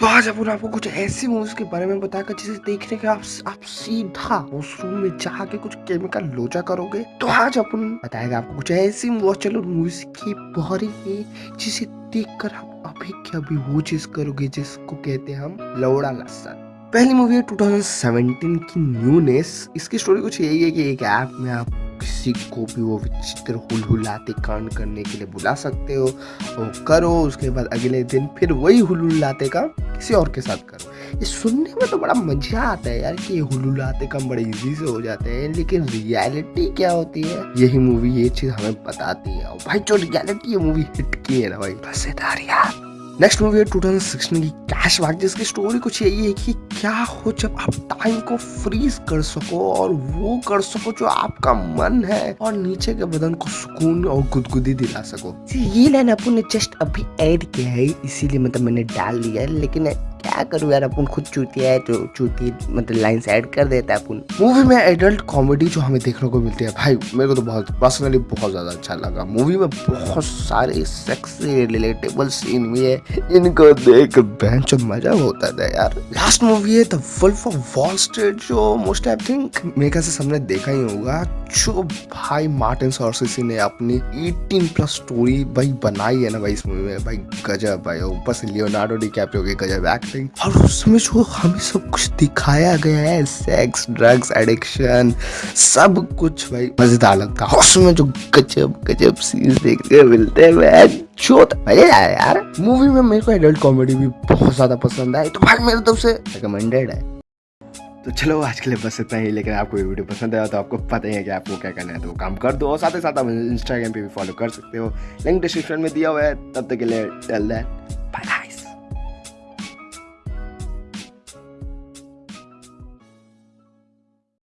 तो आज अपन आपको कुछ ऐसी मूवीज़ के बारे में बताकर, जिसे देखने के आप आप सीधा उस रूम में जाके कुछ केमिकल लोचा करोगे तो आज अपन बताएगा आपको कुछ ऐसी वॉचल मूवीज़ की बारे में जिसे देखकर आप अभी के अभी वो चीज़ करोगे, जिसको कहते हैं हम लौड़ा लसन पहली मूवी है 2017 की न्यूनेस इसकी स्टोरी कुछ यही है कि एक ऐप में आप किसी को भी वो विचित्र हुलहुलाते कांड करने के लिए बुला सकते हो। वो करो, उसके बाद अगले दिन फिर वही हुलहुलाते काम किसी और के साथ करो। ये सुनने में तो बड़ा मज़ा आता है यार कि ये हुलहुलाते काम बड़े इजी से हो जाते हैं, लेकिन रियलिटी क्या होती है? यही मूवी ये चीज़ हमें बताती है। और भाई, जो रियलिटी ये मूवी हिट की है ना भाई। बस यार। नेक्स्ट मूवी है 2016 की कैश बैक जिसकी स्टोरी कुछ यही है कि क्या हो जब आप टाइम को फ्रीज कर सको और वो कर सको जो आपका मन है और नीचे के बदन को सुकून और गुदगुदी दिला सको। ये लाइन अपन ने जस्ट अभी ऐड किया है, इसीलिए मतलब मैंने डाल दिया है, लेकिन क्या करूँ यार, अपन खुद चूती है जो चूती मतलब लाइन ऐड कर देता है अपन। मूवी में एडल्ट कॉमेडी जो हमें देखने को मिलती है, भाई, मेरे को तो बहुत पर्सनली बहुत ज़्यादा अच्छा लगा। मूवी में बहुत सारे सेक्सी रिलेटेबल सीन भी है, इनको देख बेंच मज़ा होता था यार। लास्ट मूवी है the wolf of Wall Street जो मोस्ट आई थिंक मेरे ख्याल से सबने देखा ही होगा। जो भाई मार्टिन सॉर्सिसी ने अपनी 18 प्लस स्टोरी भाई बनाई है ना भाई इस मूवी में। भाई गजब भाई ऊपर से लियोनार्डो डिकैप्रियो की गजब एक्टिंग और उसमें जो हमें सब कुछ दिखाया गया है सेक्स ड्रग्स एडिक्शन सब कुछ भाई, मज़ेदार लगता है। उसमें जो गजब गजब सीन्स देखने मिलते हैं यार मूवी में मेरे को एडल्ट कॉमेडी भी बहुत ज़्यादा पसंद आई तो भाई मेरे तरफ़ से रिकमेंडेड है। तो चलो, आज के लिए बस इतना ही, लेकिन आपको ये वीडियो पसंद आया तो आपको पता ही है कि आपको क्या करना है तो वो काम कर दो। और साथ ही साथ आप इंस्टाग्राम पे भी फॉलो कर सकते हो। लिंक डिस्क्रिप्शन में दिया हुआ है, तब तक के लिए टेल दैट